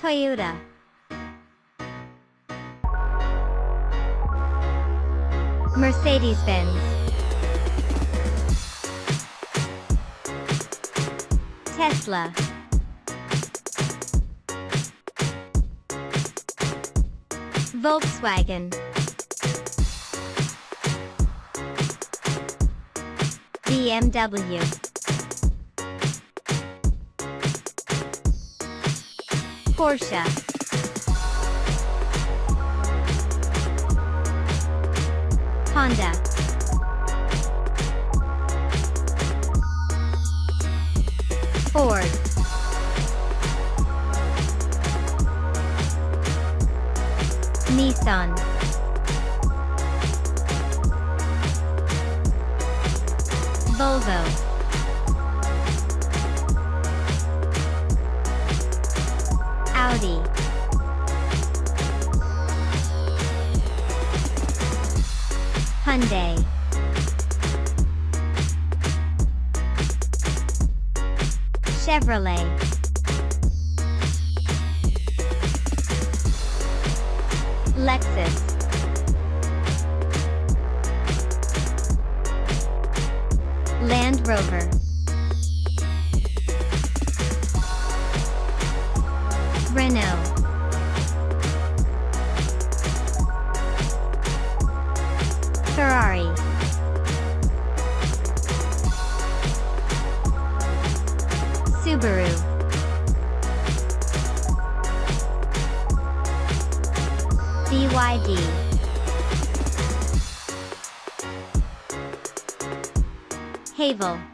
Toyota. Mercedes-Benz. Tesla. Volkswagen. BMW. Porsche. Honda. Ford. Nissan. Volvo. Audi. Hyundai. Chevrolet. Lexus. Land Rover. Renault. Ferrari. Subaru. BYD. Haval.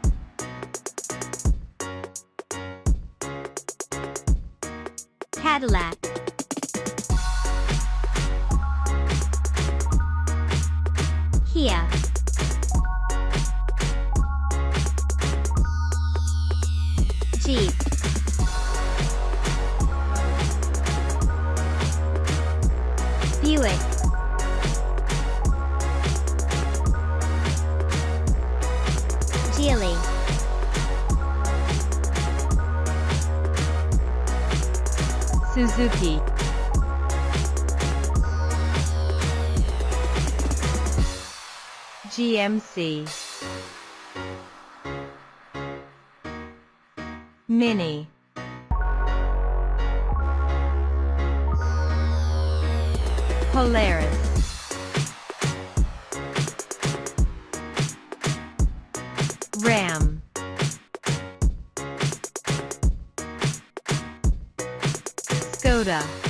Cadillac. Kia. Jeep. Buick. Geely. Suzuki. GMC. Mini. Polaris. Aurora.